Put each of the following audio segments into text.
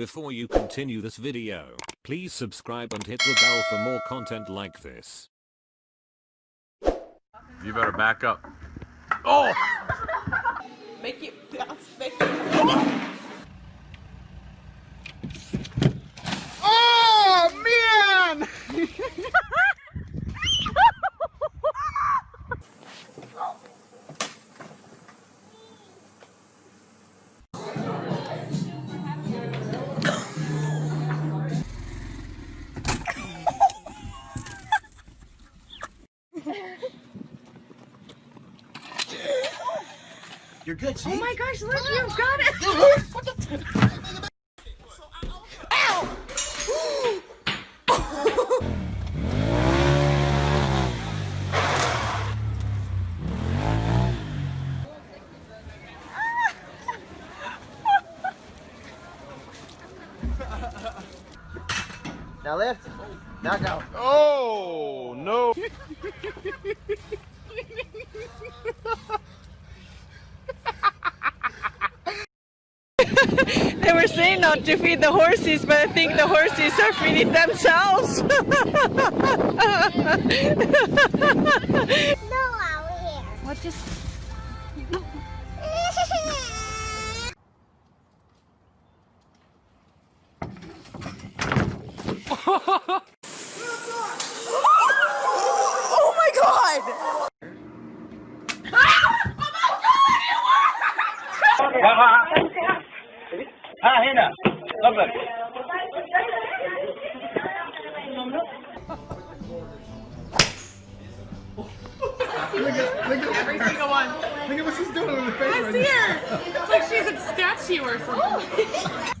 Before you continue this video, please subscribe and hit the bell for more content like this. You better back up. Oh! Make it bounce, make it. You're good, see? Oh my gosh, look, you've got it. Now lift. Now go. Oh, no. were saying not to feed the horses, but I think the horses are feeding themselves. No, out here. what just? oh my god! ها هنا تفضل Every single one. Look at what she's doing with her face I right see now. her. It's like she's a statue or something.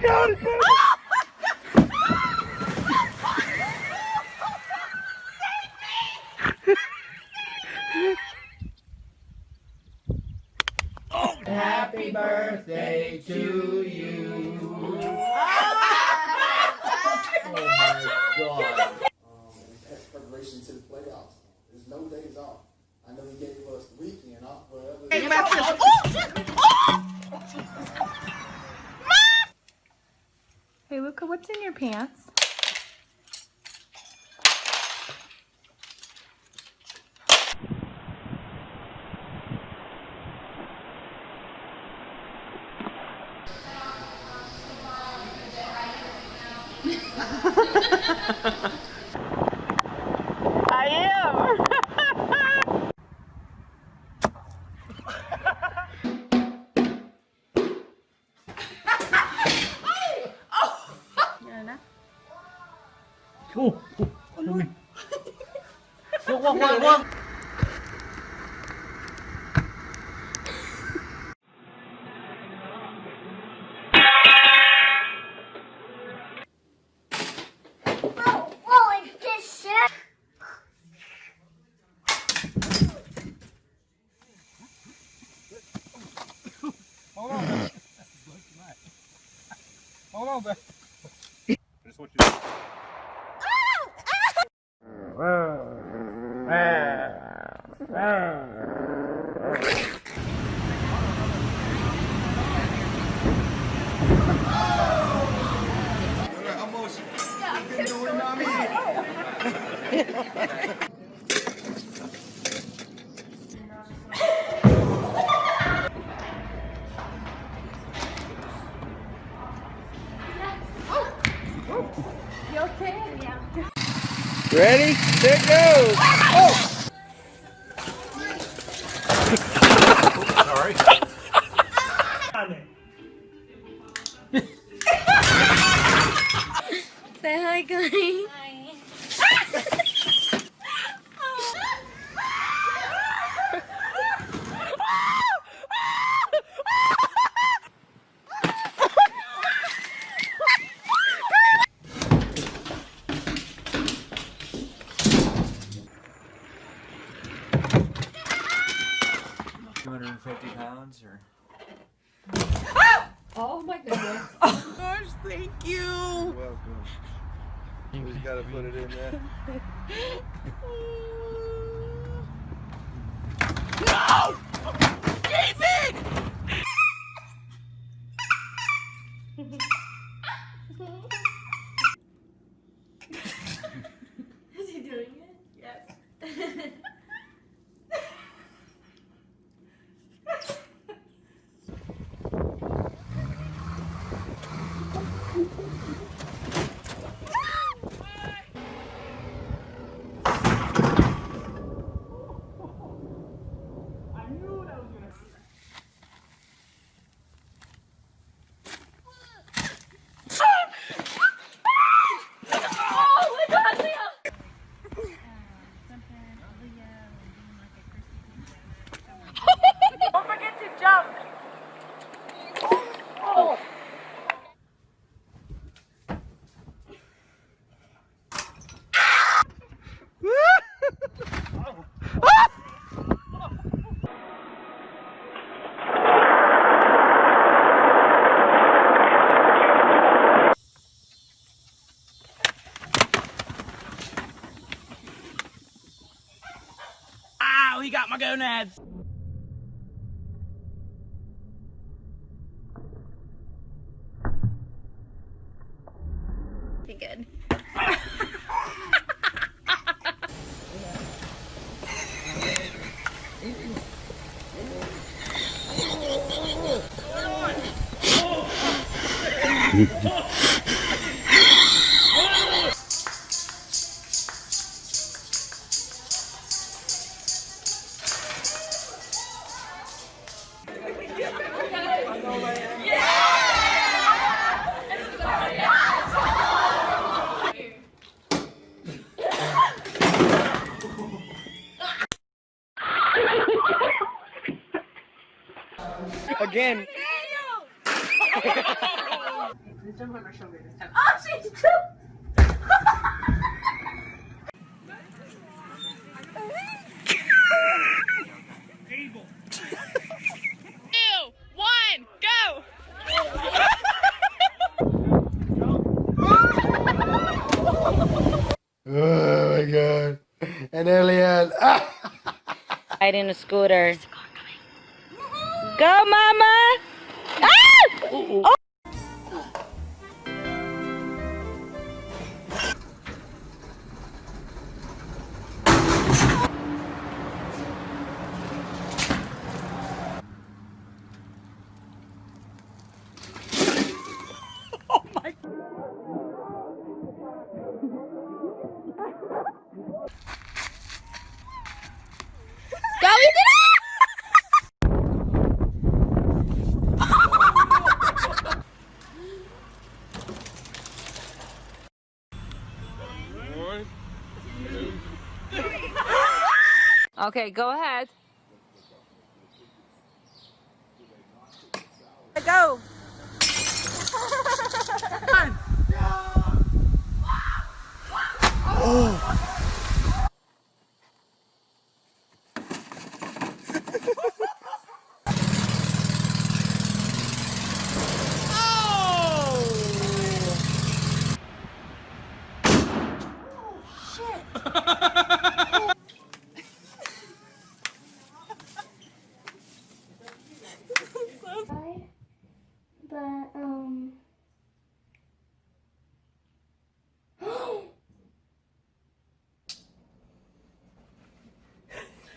I got! Happy birthday to you. Oh my god. as preparation to the playoffs. There's no days off. I know he gave us the weekend off, whatever. What's in your pants? Hold on, man. Hold on, man. I just want you to... Ready? There it goes. Oh. Sorry. Say hi, guys. 150 pounds or? Ah! Oh my goodness. oh gosh, thank you. You're welcome. You just gotta put it in there. Ow, he got my gonads. Be good. Again. Two, one, go. Oh my god. And Elian. Ah! Riding a scooter. Go, mama! Ah! Okay, go ahead. Go. But, um.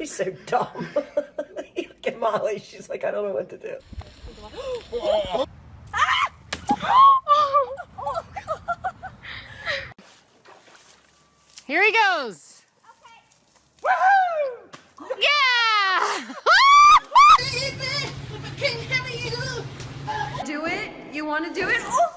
He's so dumb. Look at Molly. She's like, I don't know what to do. Here he goes. Yeah! Do it? You want to do it? Oh!